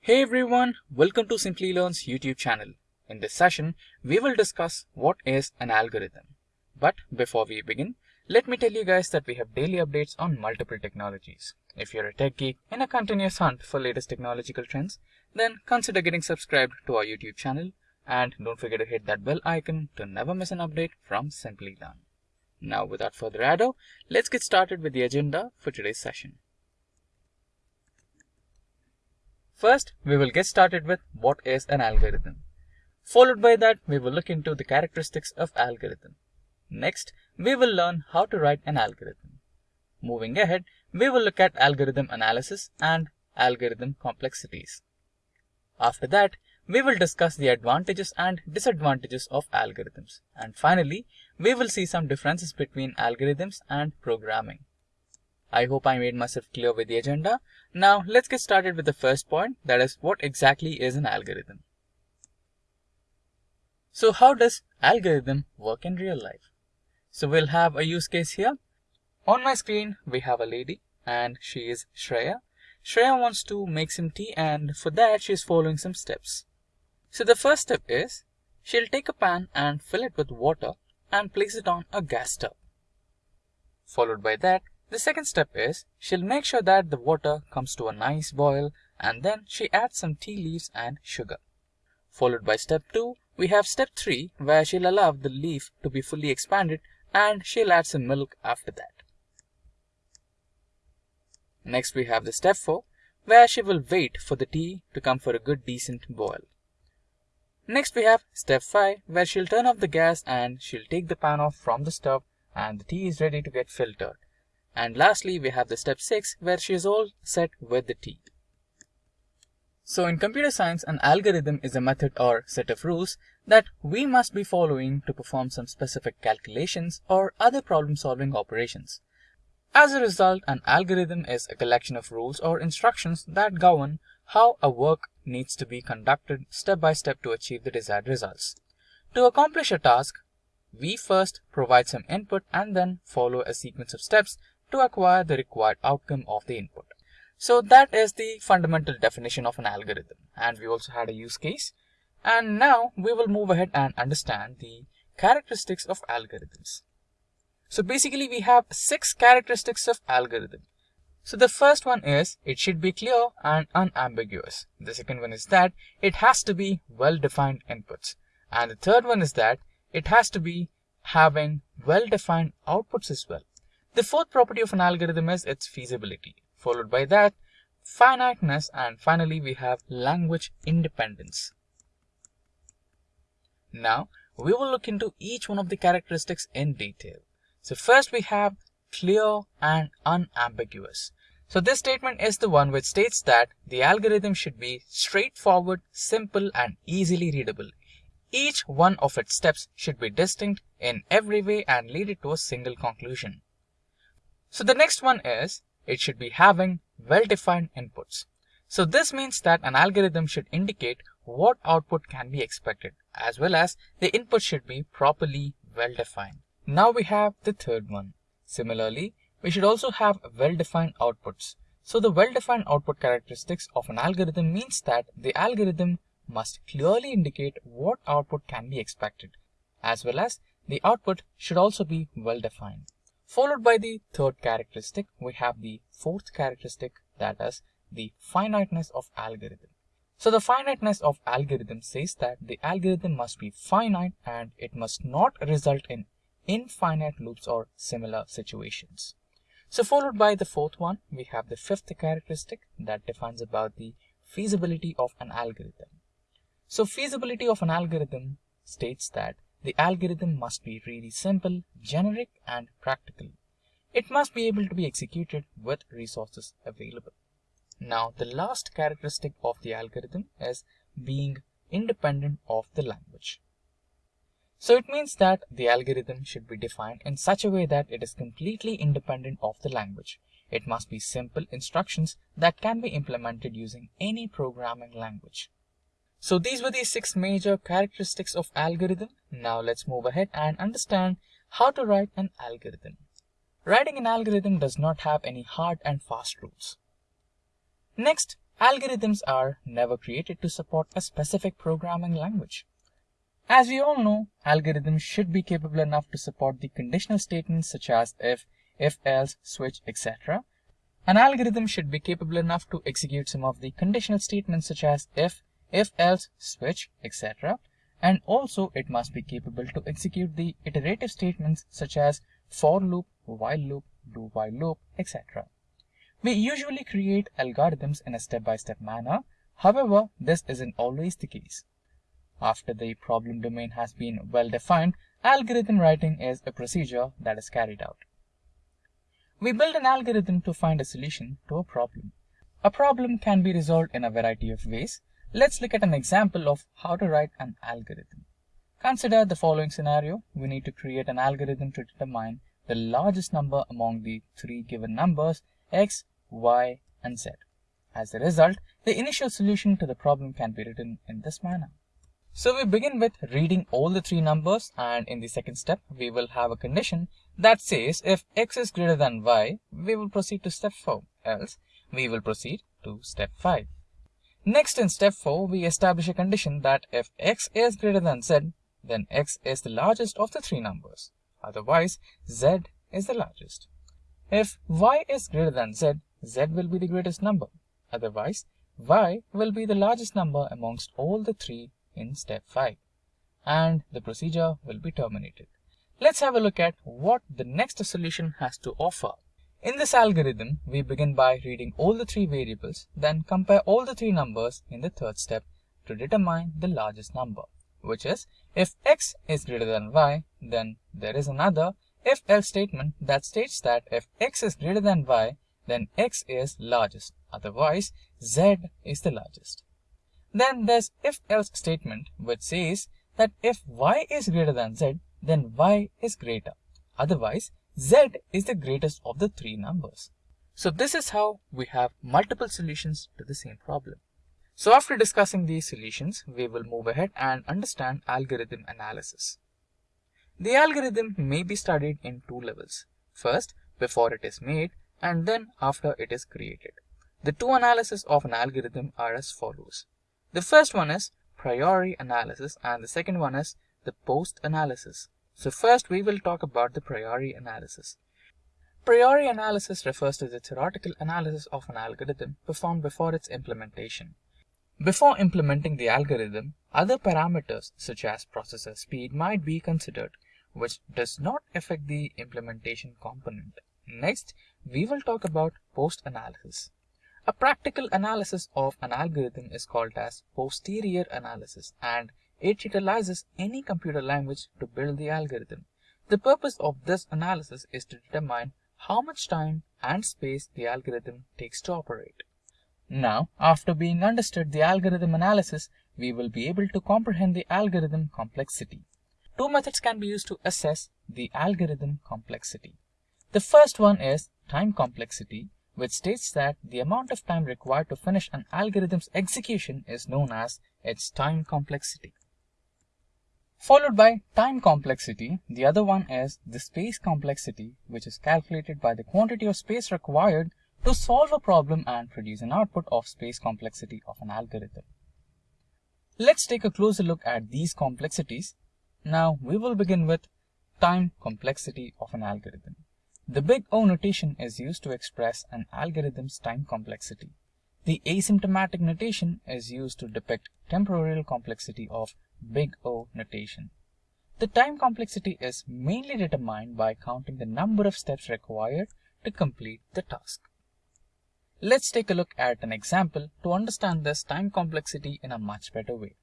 Hey everyone, welcome to Simplilearn's YouTube channel. In this session, we will discuss what is an algorithm. But before we begin, let me tell you guys that we have daily updates on multiple technologies. If you're a tech geek in a continuous hunt for latest technological trends, then consider getting subscribed to our YouTube channel and don't forget to hit that bell icon to never miss an update from Simplilearn. Now without further ado, let's get started with the agenda for today's session. First, we will get started with what is an algorithm. Followed by that, we will look into the characteristics of algorithm. Next, we will learn how to write an algorithm. Moving ahead, we will look at algorithm analysis and algorithm complexities. After that, we will discuss the advantages and disadvantages of algorithms. And finally, we will see some differences between algorithms and programming. I hope I made myself clear with the agenda. Now let's get started with the first point that is what exactly is an algorithm. So how does algorithm work in real life? So we'll have a use case here. On my screen we have a lady and she is Shreya. Shreya wants to make some tea and for that she is following some steps. So the first step is she'll take a pan and fill it with water and place it on a gas stove. Followed by that the second step is she'll make sure that the water comes to a nice boil and then she adds some tea leaves and sugar. Followed by step 2, we have step 3 where she'll allow the leaf to be fully expanded and she'll add some milk after that. Next we have the step 4 where she will wait for the tea to come for a good decent boil. Next we have step 5 where she'll turn off the gas and she'll take the pan off from the stove and the tea is ready to get filtered. And lastly, we have the step 6 where she is all set with the tea. So in computer science, an algorithm is a method or set of rules that we must be following to perform some specific calculations or other problem solving operations. As a result, an algorithm is a collection of rules or instructions that govern how a work needs to be conducted step by step to achieve the desired results. To accomplish a task, we first provide some input and then follow a sequence of steps to acquire the required outcome of the input. So that is the fundamental definition of an algorithm. And we also had a use case. And now we will move ahead and understand the characteristics of algorithms. So basically we have six characteristics of algorithm. So the first one is it should be clear and unambiguous. The second one is that it has to be well-defined inputs. And the third one is that it has to be having well-defined outputs as well. The fourth property of an algorithm is its feasibility, followed by that finiteness and finally we have language independence. Now we will look into each one of the characteristics in detail. So first we have clear and unambiguous. So this statement is the one which states that the algorithm should be straightforward, simple and easily readable. Each one of its steps should be distinct in every way and lead it to a single conclusion. So the next one is it should be having well-defined inputs. So this means that an algorithm should indicate what output can be expected as well as the input should be properly well-defined. Now we have the third one. Similarly, we should also have well-defined outputs. So the well-defined output characteristics of an algorithm means that the algorithm must clearly indicate what output can be expected as well as the output should also be well-defined. Followed by the third characteristic, we have the fourth characteristic that is the finiteness of algorithm. So the finiteness of algorithm says that the algorithm must be finite and it must not result in infinite loops or similar situations. So followed by the fourth one, we have the fifth characteristic that defines about the feasibility of an algorithm. So feasibility of an algorithm states that the algorithm must be really simple, generic, and practical. It must be able to be executed with resources available. Now, the last characteristic of the algorithm is being independent of the language. So it means that the algorithm should be defined in such a way that it is completely independent of the language. It must be simple instructions that can be implemented using any programming language. So these were the six major characteristics of algorithm. Now let's move ahead and understand how to write an algorithm. writing an algorithm does not have any hard and fast rules. Next, algorithms are never created to support a specific programming language. As we all know, algorithms should be capable enough to support the conditional statements such as if, if else, switch, etc. An algorithm should be capable enough to execute some of the conditional statements such as if, if else, switch, etc. And also it must be capable to execute the iterative statements such as for loop, while loop, do while loop, etc. We usually create algorithms in a step-by-step -step manner. However, this isn't always the case. After the problem domain has been well defined, algorithm writing is a procedure that is carried out. We build an algorithm to find a solution to a problem. A problem can be resolved in a variety of ways. Let's look at an example of how to write an algorithm. Consider the following scenario. We need to create an algorithm to determine the largest number among the three given numbers x, y, and z. As a result, the initial solution to the problem can be written in this manner. So we begin with reading all the three numbers and in the second step we will have a condition that says if x is greater than y, we will proceed to step 4, else we will proceed to step 5. Next in step 4, we establish a condition that if x is greater than z, then x is the largest of the three numbers. Otherwise, z is the largest. If y is greater than z, z will be the greatest number. Otherwise, y will be the largest number amongst all the three in step 5. And the procedure will be terminated. Let's have a look at what the next solution has to offer. In this algorithm, we begin by reading all the three variables, then compare all the three numbers in the third step to determine the largest number, which is if x is greater than y, then there is another if else statement that states that if x is greater than y, then x is largest, otherwise z is the largest. Then there's if else statement which says that if y is greater than z, then y is greater, otherwise z is the greatest of the three numbers. So this is how we have multiple solutions to the same problem. So after discussing these solutions, we will move ahead and understand algorithm analysis. The algorithm may be studied in two levels. First, before it is made and then after it is created. The two analyses of an algorithm are as follows. The first one is priori analysis and the second one is the post analysis. So first we will talk about the priori analysis. Priori analysis refers to the theoretical analysis of an algorithm performed before its implementation. Before implementing the algorithm, other parameters such as processor speed might be considered, which does not affect the implementation component. Next, we will talk about post-analysis. A practical analysis of an algorithm is called as posterior analysis and it utilizes any computer language to build the algorithm. The purpose of this analysis is to determine how much time and space the algorithm takes to operate. Now, after being understood the algorithm analysis, we will be able to comprehend the algorithm complexity. Two methods can be used to assess the algorithm complexity. The first one is time complexity, which states that the amount of time required to finish an algorithm's execution is known as its time complexity followed by time complexity. The other one is the space complexity, which is calculated by the quantity of space required to solve a problem and produce an output of space complexity of an algorithm. Let's take a closer look at these complexities. Now we will begin with time complexity of an algorithm. The big O notation is used to express an algorithm's time complexity. The asymptotic notation is used to depict temporal complexity of big O notation. The time complexity is mainly determined by counting the number of steps required to complete the task. Let's take a look at an example to understand this time complexity in a much better way.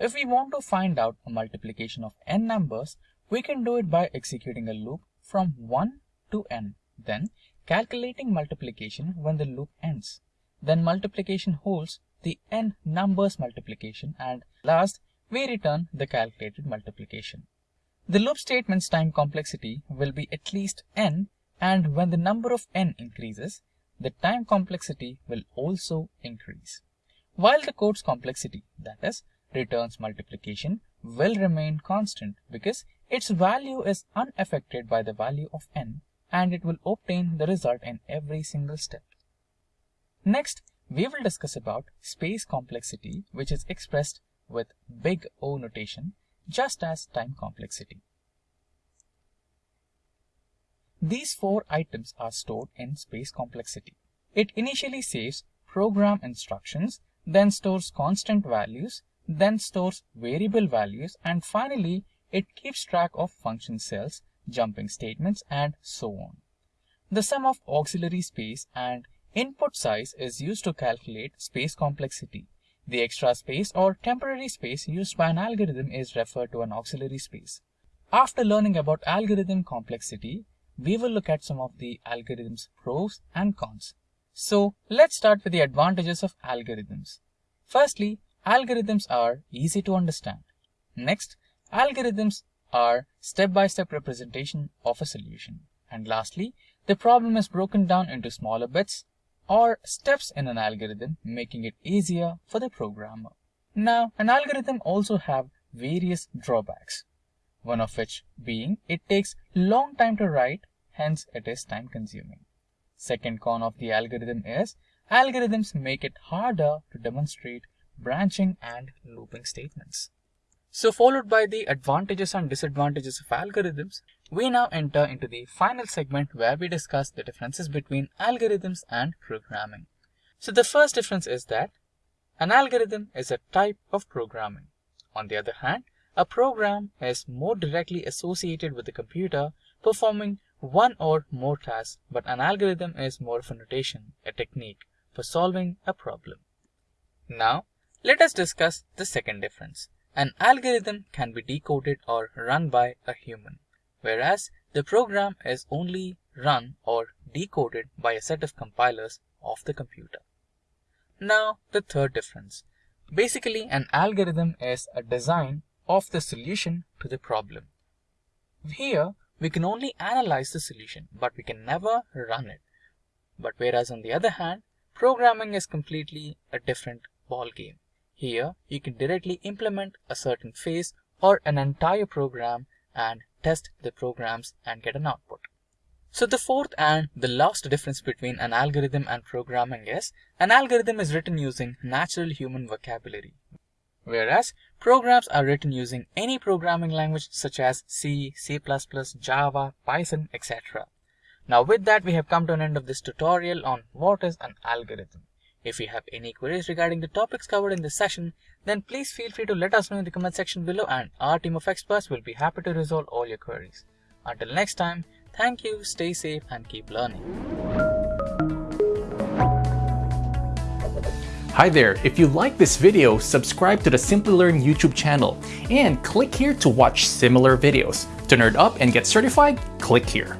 If we want to find out a multiplication of n numbers, we can do it by executing a loop from 1 to n, then calculating multiplication when the loop ends. Then multiplication holds the n numbers multiplication and last we return the calculated multiplication. The loop statement's time complexity will be at least n and when the number of n increases, the time complexity will also increase. While the code's complexity, that is, returns multiplication, will remain constant because its value is unaffected by the value of n and it will obtain the result in every single step. Next, we will discuss about space complexity which is expressed with big O notation just as time complexity. These four items are stored in space complexity. It initially saves program instructions, then stores constant values, then stores variable values, and finally it keeps track of function cells, jumping statements, and so on. The sum of auxiliary space and input size is used to calculate space complexity. The extra space or temporary space used by an algorithm is referred to an auxiliary space. After learning about algorithm complexity, we will look at some of the algorithm's pros and cons. So let's start with the advantages of algorithms. Firstly, algorithms are easy to understand. Next, algorithms are step-by-step -step representation of a solution. And lastly, the problem is broken down into smaller bits or steps in an algorithm, making it easier for the programmer. Now, an algorithm also have various drawbacks one of which being it takes long time to write, hence it is time consuming. Second con of the algorithm is algorithms make it harder to demonstrate branching and looping statements. So followed by the advantages and disadvantages of algorithms, we now enter into the final segment where we discuss the differences between algorithms and programming. So the first difference is that an algorithm is a type of programming. On the other hand, a program is more directly associated with the computer performing one or more tasks, but an algorithm is more of a notation, a technique for solving a problem. Now, let us discuss the second difference. An algorithm can be decoded or run by a human, whereas the program is only run or decoded by a set of compilers of the computer. Now, the third difference. Basically, an algorithm is a design of the solution to the problem. Here, we can only analyze the solution, but we can never run it. But whereas on the other hand, programming is completely a different ball game. Here, you can directly implement a certain phase or an entire program and test the programs and get an output. So the fourth and the last difference between an algorithm and programming is an algorithm is written using natural human vocabulary, whereas programs are written using any programming language such as C, C++, Java, Python, etc. Now with that we have come to an end of this tutorial on what is an algorithm. If you have any queries regarding the topics covered in this session, then please feel free to let us know in the comment section below and our team of experts will be happy to resolve all your queries. Until next time, thank you, stay safe and keep learning. Hi there, if you like this video, subscribe to the Simplilearn YouTube channel and click here to watch similar videos. To nerd up and get certified, click here.